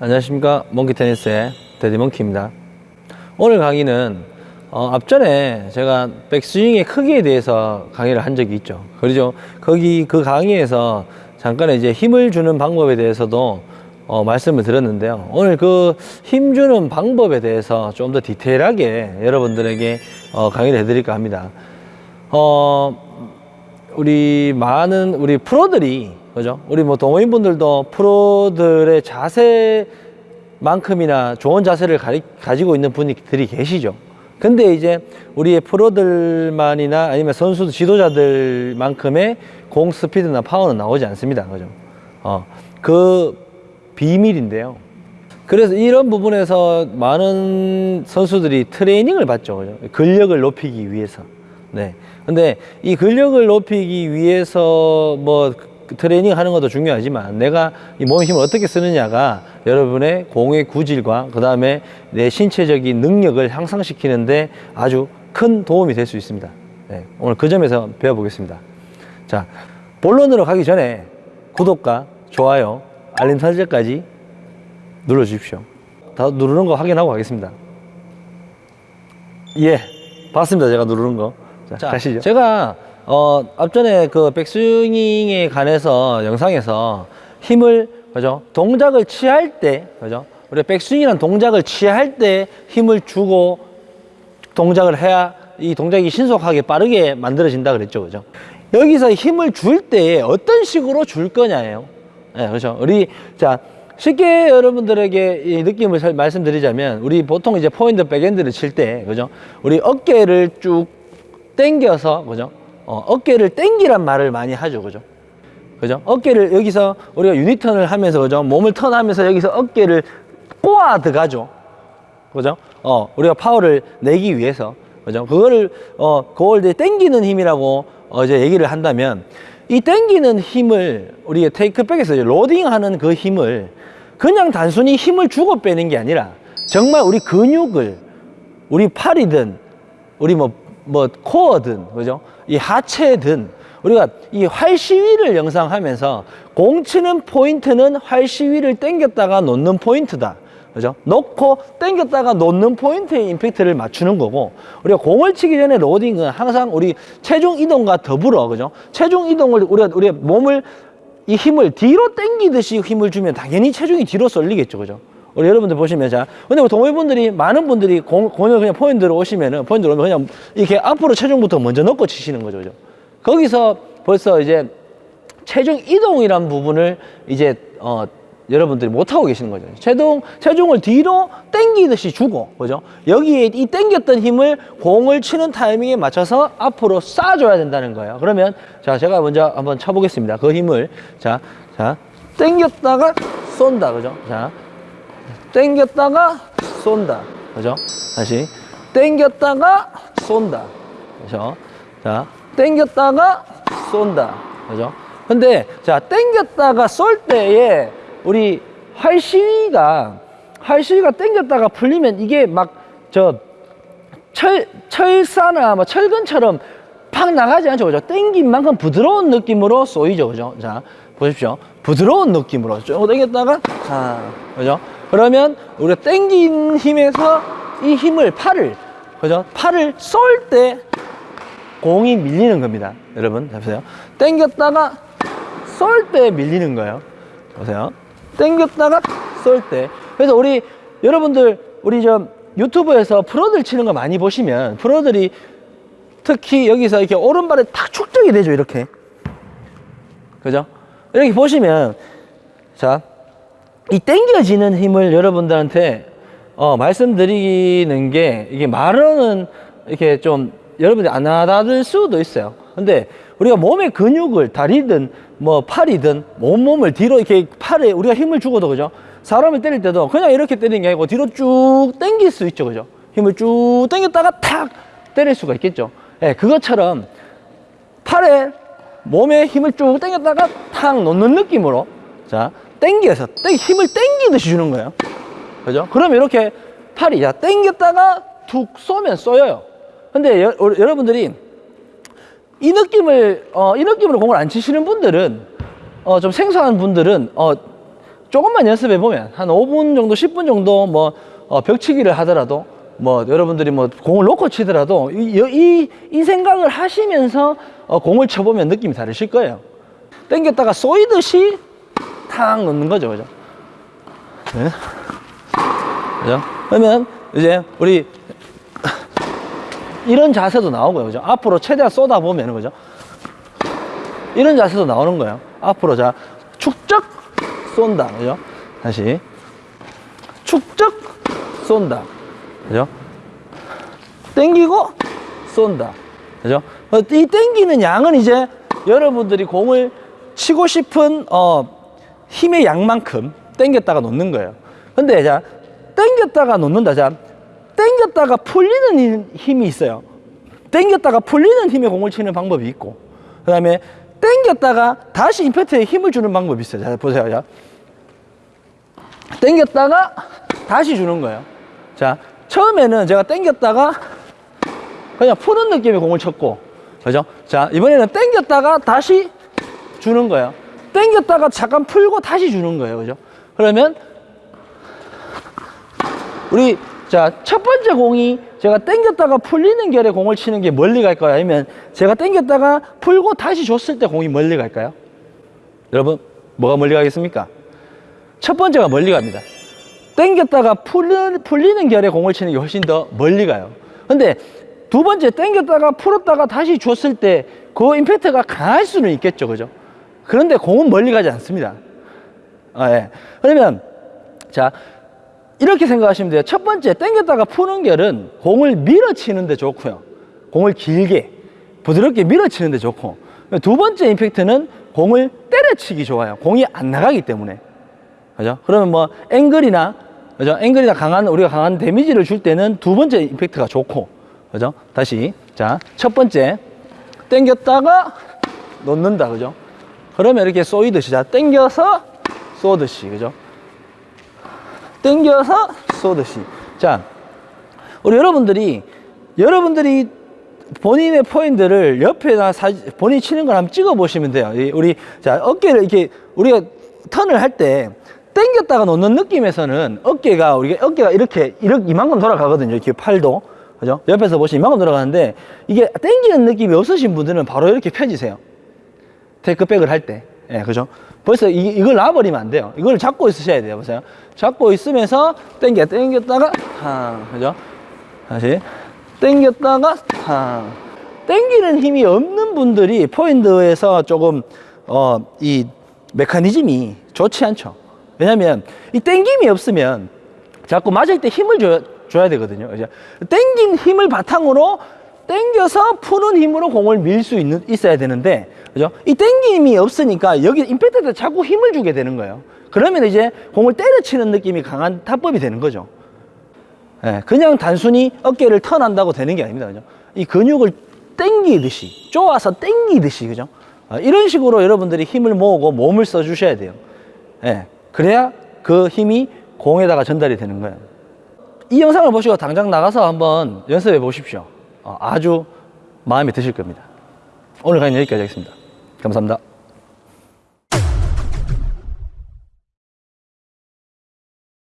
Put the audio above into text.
안녕하십니까. 몽키 테니스의 데디몽키입니다. 오늘 강의는 어, 앞전에 제가 백스윙의 크기에 대해서 강의를 한 적이 있죠 그렇죠 거기 그 강의에서 잠깐 이제 힘을 주는 방법에 대해서도 어, 말씀을 드렸는데요 오늘 그 힘 주는 방법에 대해서 좀 더 디테일하게 여러분들에게 어, 강의를 해드릴까 합니다 어, 우리 많은 우리 프로들이 그죠? 우리 뭐 동호인분들도 프로들의 자세만큼이나 좋은 자세를 가리, 가지고 있는 분들이 계시죠. 근데 이제 우리의 프로들만이나 아니면 선수 지도자들만큼의 공 스피드나 파워는 나오지 않습니다. 그죠? 어, 그 비밀인데요. 그래서 이런 부분에서 많은 선수들이 트레이닝을 받죠. 그죠? 근력을 높이기 위해서. 네. 근데 이 근력을 높이기 위해서 뭐 트레이닝 하는 것도 중요하지만 내가 이 몸의 힘을 어떻게 쓰느냐가 여러분의 공의 구질과 그 다음에 내 신체적인 능력을 향상시키는데 아주 큰 도움이 될 수 있습니다. 네. 오늘 그 점에서 배워보겠습니다. 자, 본론으로 가기 전에 구독과 좋아요, 알림 설정까지 눌러주십시오. 다 누르는 거 확인하고 가겠습니다. 예, 봤습니다. 제가 누르는 거. 자, 자, 가시죠. 제가 어, 앞전에 그 백스윙에 관해서 영상에서 힘을 그죠? 동작을 취할 때 그죠? 우리 백스윙이라는 동작을 취할 때 힘을 주고 동작을 해야 이 동작이 신속하게 빠르게 만들어진다 그랬죠 그죠? 여기서 힘을 줄 때 어떤 식으로 줄 거냐예요. 네, 그렇죠? 우리 자 쉽게 여러분들에게 이 느낌을 잘 말씀드리자면 우리 보통 이제 포인트 백핸드를 칠 때 그죠? 우리 어깨를 쭉 당겨서 그죠 어, 어깨를 당기란 말을 많이 하죠 그죠? 그죠? 어깨를 여기서 우리가 유니턴을 하면서 그죠? 몸을 턴하면서 여기서 어깨를 꼬아 들어가죠. 그죠? 어 우리가 파워를 내기 위해서 그죠? 그거를 어 그걸 이제 당기는 힘이라고 어 이제 얘기를 한다면 이 당기는 힘을 우리가 테이크백에서 로딩하는 그 힘을 그냥 단순히 힘을 주고 빼는 게 아니라 정말 우리 근육을 우리 팔이든 우리 뭐 뭐 core든 그죠? 이 하체든 우리가 이 활시위를 연상하면서 공 치는 포인트는 활시위를 당겼다가 놓는 포인트다. 그죠? 놓고 당겼다가 놓는 포인트에 임팩트를 맞추는 거고 우리가 공을 치기 전에 로딩은 항상 우리 체중 이동과 더불어 그죠? 체중 이동을 우리가 우리가 몸을 이 힘을 뒤로 당기듯이 힘을 주면 당연히 체중이 뒤로 쏠리겠죠 그죠 우리 여러분들 보시면 자 근데 우리 동호회분들이 많은 분들이 공, 공을 그냥 포인트로 오시면은 포인트로 오면 그냥 이렇게 앞으로 체중부터 먼저 넣고 치시는 거죠 그죠? 거기서 벌써 이제 체중 이동이란 부분을 이제 어 여러분들이 못하고 계시는 거죠. 체중, 체중을 뒤로 당기듯이 주고 그죠? 여기에 이 당겼던 힘을 공을 치는 타이밍에 맞춰서 앞으로 쏴줘야 된다는 거예요. 그러면 자 제가 먼저 한번 쳐보겠습니다. 그 힘을. 자, 자 당겼다가 쏜다 그죠? 자 땡겼다가 쏜다. 그죠? 다시. 땡겼다가 쏜다. 그죠? 자. 땡겼다가 쏜다. 그죠? 근데 자 땡겼다가 쏠 때에 우리 활시위가 활시위가 땡겼다가 풀리면 이게 막 저 철, 철사나 뭐 철근처럼 팍 나가지 않죠? 그죠? 땡긴 만큼 부드러운 느낌으로 쏘이죠. 그죠? 자 보십시오. 부드러운 느낌으로 쭉 당겼다가 자 그죠 그러면 우리가 땡긴 힘에서 이 힘을 팔을 그죠? 팔을 쏠 때 공이 밀리는 겁니다. 여러분 보세요. 땡겼다가 쏠 때 밀리는 거예요. 보세요. 땡겼다가 쏠 때. 그래서 우리 여러분들 우리 저 유튜브에서 프로들 치는 거 많이 보시면 프로들이 특히 여기서 이렇게 오른발에 탁 축적이 되죠 이렇게. 그죠? 이렇게 보시면 자 이 땡겨지는 힘을 여러분들한테 어, 말씀드리는 게 이게 말로는 이렇게 좀 여러분들이 안 알아들 수도 있어요. 근데 우리가 몸의 근육을 다리든 뭐 팔이든 온몸을 뒤로 이렇게 팔에 우리가 힘을 주고도 그죠? 사람을 때릴 때도 그냥 이렇게 때리는 게 아니고 뒤로 쭉 당길 수 있죠 그죠? 힘을 쭉 당겼다가 탁 때릴 수가 있겠죠. 예, 그것처럼 팔에 몸에 힘을 쭉 당겼다가 탁 놓는 느낌으로 자 당겨서 땡 힘을 당기듯이 주는 거예요. 그죠? 그러면 이렇게 팔이 야 당겼다가 툭 쏘면 쏘여요. 근데 여, 어, 여러분들이 이 느낌을 어, 이 느낌으로 공을 안 치시는 분들은 어, 좀 생소한 분들은 어, 조금만 연습해 보면 한 5분 정도 10분 정도 뭐 어, 벽치기를 하더라도 뭐 여러분들이 뭐 공을 놓고 치더라도 이, 이, 이 생각을 하시면서 어, 공을 쳐보면 느낌이 다르실 거예요. 당겼다가 쏘이듯이 탁 놓는 거죠 그죠? 네. 그죠? 그러면 이제 우리 이런 자세도 나오고요 그죠? 앞으로 최대한 쏟아 보면 그죠? 이런 자세도 나오는 거예요. 앞으로 자 축적 쏜다 그죠? 다시. 축적 쏜다 그죠? 땡기고 쏜다 그죠? 어, 이 땡기는 양은 이제 여러분들이 공을 치고 싶은 어, 힘의 양만큼 땡겼다가 놓는 거예요. 근데 자 땡겼다가 놓는다. 자 땡겼다가 풀리는 힘- 힘이 있어요. 땡겼다가 풀리는 힘의 공을 치는 방법이 있고 그 다음에 땡겼다가 다시 임팩트에 힘을 주는 방법이 있어요. 자 보세요. 자 땡겼다가 다시 주는 거예요. 자 처음에는 제가 땡겼다가 그냥 푸는 느낌의 공을 쳤고 그죠? 자 이번에는 땡겼다가 다시 주는 거예요 땡겼다가 잠깐 풀고 다시 주는 거예요. 그죠? 그러면 우리 자 첫 번째 공이 제가 땡겼다가 풀리는 결에 공을 치는 게 멀리 갈까요? 아니면 제가 땡겼다가 풀고 다시 줬을 때 공이 멀리 갈까요? 여러분 뭐가 멀리 가겠습니까? 첫 번째가 멀리 갑니다. 땡겼다가 풀리는, 풀리는 결에 공을 치는 게 훨씬 더 멀리 가요. 근데 두 번째 땡겼다가 풀었다가 다시 줬을 때 그 임팩트가 강할 수는 있겠죠. 그죠 그런데 공은 멀리 가지 않습니다 아, 예. 그러면 자 이렇게 생각하시면 돼요 첫 번째 땡겼다가 푸는 결은 공을 밀어치는데 좋고요 공을 길게 부드럽게 밀어치는데 좋고 두 번째 임팩트는 공을 때려치기 좋아요 공이 안 나가기 때문에 그죠? 그러면 뭐 앵글이나 그죠? 앵글이나 강한 우리가 강한 데미지를 줄 때는 두 번째 임팩트가 좋고 그죠? 다시 자 첫 번째 당겼다가 놓는다 그죠? 그러면 이렇게 쏘이듯이 자 당겨서 쏘듯이 그죠? 당겨서 쏘듯이. 자 우리 여러분들이 여러분들이 본인의 포인트를 옆에나 사, 본인이 치는 걸 한번 찍어 보시면 돼요. 이 우리 자 어깨를 이렇게 우리가 턴을 할 때 당겼다가 놓는 느낌에서는 어깨가 우리가 어깨가 이렇게 이렇게 이만큼 돌아가거든요. 이렇게 팔도. 그죠? 옆에서 보시면 이만큼 돌아가는데 이게 당기는 느낌이 없으신 분들은 바로 이렇게 펴지세요 테이크백을 할 때. 예, 그죠? 벌써 이, 이걸 놔버리면 안 돼요. 이걸 잡고 있으셔야 돼요. 보세요. 잡고 있으면서 당겨 당겼다가 탕. 그죠? 다시. 당겼다가 탕. 당기는 힘이 없는 분들이 포인트에서 조금 어 이 메커니즘이 좋지 않죠. 왜냐면 이 당김이 없으면 자꾸 맞을 때 힘을 줘야, 줘야 되거든요. 그죠? 당긴 힘을 바탕으로 당겨서 푸는 힘으로 공을 밀 수 있는 있어야 되는데 그죠? 이 당김이 없으니까 여기 임팩트에 자꾸 힘을 주게 되는 거예요 그러면 이제 공을 때려치는 느낌이 강한 타법이 되는 거죠 예, 그냥 단순히 어깨를 턴한다고 되는 게 아닙니다. 그죠? 이 근육을 당기듯이, 쪼아서 당기듯이, 그죠? 아, 이런 식으로 여러분들이 힘을 모으고 몸을 써 주셔야 돼요. 예, 그래야 그 힘이 공에다가 전달이 되는 거예요. 이 영상을 보시고 당장 나가서 한번 연습해 보십시오. 어, 아주 마음에 드실 겁니다. 오늘 강의 여기까지 하겠습니다. 감사합니다.